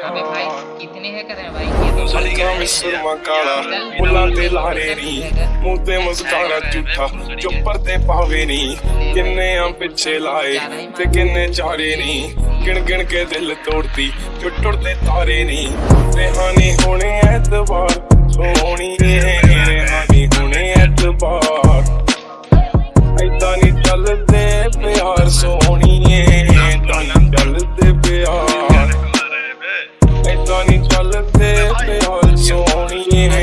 अबे भाई कितने है कर रहे हैं भाई ये तो ਅੱਖਾਂ ਵਿੱਚ ਸੁਰਮਾ ਕਾਲਾ ਬੁੱਲਾਂ ਤੇ ਲਾਰੇ ਨੀ ਮੂੰਹ ਤੇ ਮੁਸਕਾਰਾ ਝੂਠਾ ਚੁੱਪਰ ਤੇ ਪਾਵੇ ਨੀ ਕਿੰਨੇ ਆ ਪਿੱਛੇ ਲਾਏ ਤੇ ਕਿੰਨੇ ਚਾਰੇ ਨੀ ਗਿਣ ਗਿਣ ਕੇ ਦਿਲ ਤੋੜਦੀ ਟੁੱਟ ਟੁੱਟਦੇ ਤਾਰੇ ਨੀ ਰਹਾਨੀ ਹੋਣੇ ਐਤਵਾਰ ਸੋਹਣੀਏ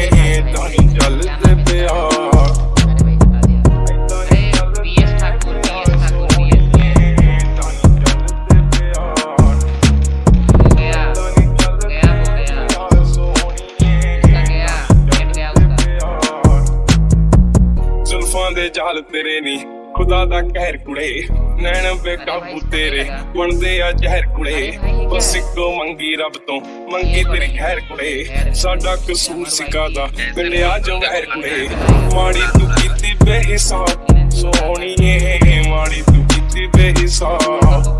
ਦੇ ਜਾਲ ਤੇਰੇ ਨੀ। ਖੁਦਾ ਦਾ ਕਹਿਰ ਕੁੜੇ ਨੈਣ ਬੇਕਾਬੂ ਤੇਰੇ। ਬਣਦੇ ਆ ਜ਼ਹਿਰ ਕੁੜੇ ਬਸ ਇੱਕੋ ਮੰਗੀ ਰੱਬ ਤੋਂ ਮੰਗੀ ਤੇਰੀ ਖੈਰ ਕੁੜੇ। ਸਾਡਾ ਕਸੂਰ ਸਿਕਾਦਾ ਮਿਲਿਆ ਜੰਗਹਿਰ ਕੁੜੇ। ਮਾੜੀ ਤੂੰ ਕੀਤੀ ਬੇਹਿਸਾਬ ਸੋਹਣੀਏ ਮਾੜੀ ਤੂੰ ਕੀਤੀ ਬੇਹਿਸਾਬ।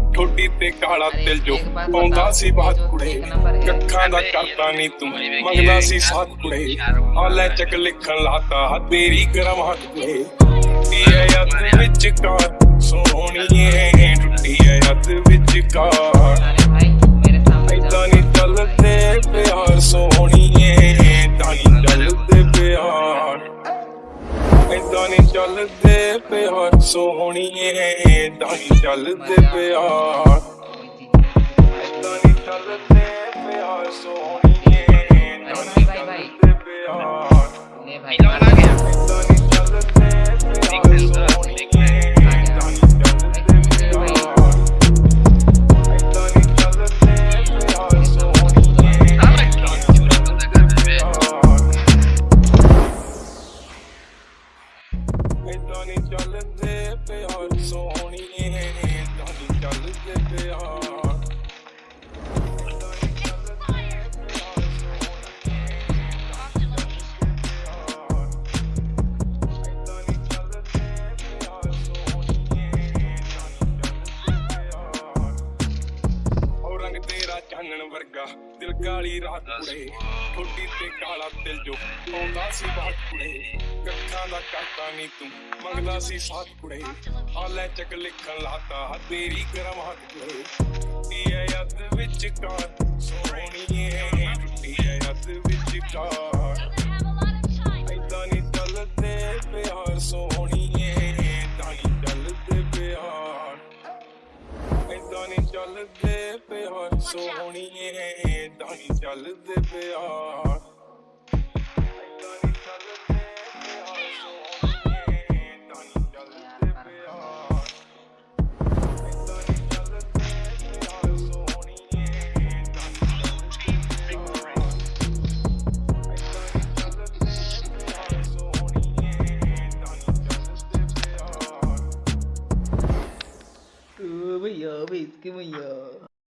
ਠੋਡੀ ਤੇ ਕਾਲਾ ਤਿਲ ਜੋ ਪਾਉਂਦਾ ਸੀ ਬਾਤ ਕੁੜੇ। ਕੱਖਾਂ ਦਾ ਕਰਤਾ ਨਹੀਂ ਤੂੰ। ਮੰਗਦਾ ਸੀ ਸਾਥ ਕੁੜੇ। ਆ ਲੈ ਚੱਕ ਲਿਖਣ ਲਾਤਾ। ਤੇਰੀ ਗਰਮ ਹੱਥ ਕੁੜੇ। ਟੁੱਟੀ ਐ ਅੱਤ ਵਿੱਚ ਕਾਰ ਸੋਹਣੀ ਐ ਟੁੱਟੀ ਐ ਅੱਤ ਵਿੱਚ ਕਾਰ ਐਦਾਂ ਨਹੀਂ ਚੱਲਦੇ ਪਿਆਰ। ਸੋਹਣੀ ਸੋਹਣੀ ਐ ਐਦਾਂ ਨਹੀਂ ਚੱਲਦੇ ਪਿਆ। ਐਦਾਂ ਨਹੀਂ ਚੱਲਦੇ ਪਿਆ ਸੋਹਣੀਏ ਚਾਨਣ ਵਰਗਾ ਦਿਲ ਕਾਲੀ ਰਾਤ ਕੁੜੇ। ਠੋਡੀ ਤੇ ਕਾਲਾ ਦਿਲ ਜੋ ਆਉਂਦਾ ਸੀ ਬਾਤ ਕੁੜੇ। ਕੱਖਾਂ ਦਾ ਕਾਟਾ ਨਹੀਂ ਤੂੰ ਮੰਗਦਾ ਸੀ ਸਾਥ ਕੁੜੇ। ਆ ਲੈ ਚੱਕ ਲਿਖਣ ਲਾਤਾ ਤੇਰੀ ਕਰਮ ਹੱਥ ਕੁੜੇ। ਟੁੱਟੀ ਐ ਯੱਦ ਵਿੱਚ ਕਾਰ ਸੋਹਣੀਏ ਟੁੱਟੀ ਐ ਯੱਦ ਵਿੱਚ ਕਾਰ ਚੱਲਦੇ ਪਿਆਰ ਸੋਹਣੀਏ ਏਦਾਂ ਹੀ ਚੱਲਦੇ ਪਿਆਰ muy yo, Vince, qué muy yo.